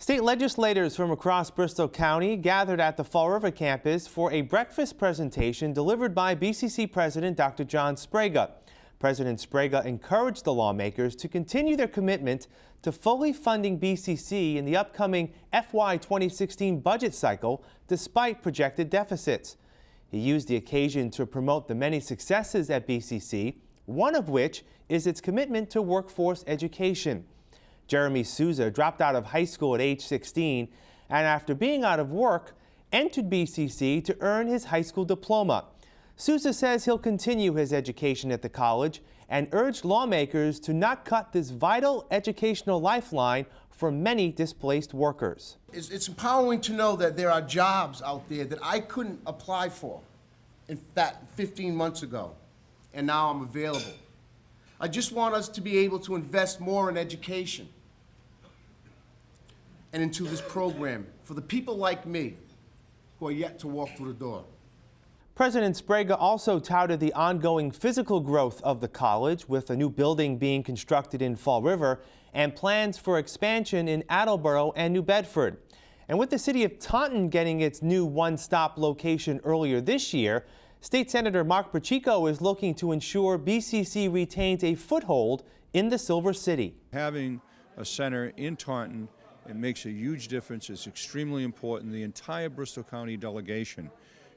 State legislators from across Bristol County gathered at the Fall River campus for a breakfast presentation delivered by BCC President Dr. John Sbrega. President Sbrega encouraged the lawmakers to continue their commitment to fully funding BCC in the upcoming FY 2016 budget cycle despite projected deficits. He used the occasion to promote the many successes at BCC, one of which is its commitment to workforce education. Jeremy Souza dropped out of high school at age 16 and after being out of work, entered BCC to earn his high school diploma. Souza says he'll continue his education at the college and urged lawmakers to not cut this vital educational lifeline for many displaced workers. It's, it's empowering to know that there are jobs out there that I couldn't apply for in that 15 months ago, and now I'm available. I just want us to be able to invest more in education and into this program for the people like me who are yet to walk through the door. President Sbrega also touted the ongoing physical growth of the college with a new building being constructed in Fall River and plans for expansion in Attleboro and New Bedford. And with the city of Taunton getting its new one-stop location earlier this year, State Senator Mark Pacheco is looking to ensure BCC retains a foothold in the Silver City. Having a center in Taunton it makes a huge difference. It's extremely important. The entire Bristol County delegation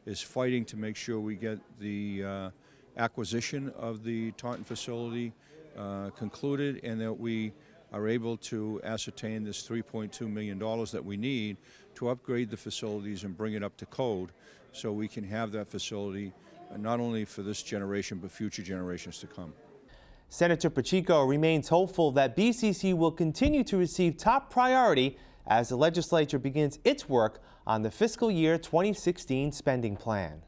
is fighting to make sure we get the uh, acquisition of the Taunton facility uh, concluded and that we are able to ascertain this $3.2 million that we need to upgrade the facilities and bring it up to code so we can have that facility uh, not only for this generation but future generations to come. Senator Pacheco remains hopeful that BCC will continue to receive top priority as the legislature begins its work on the fiscal year 2016 spending plan.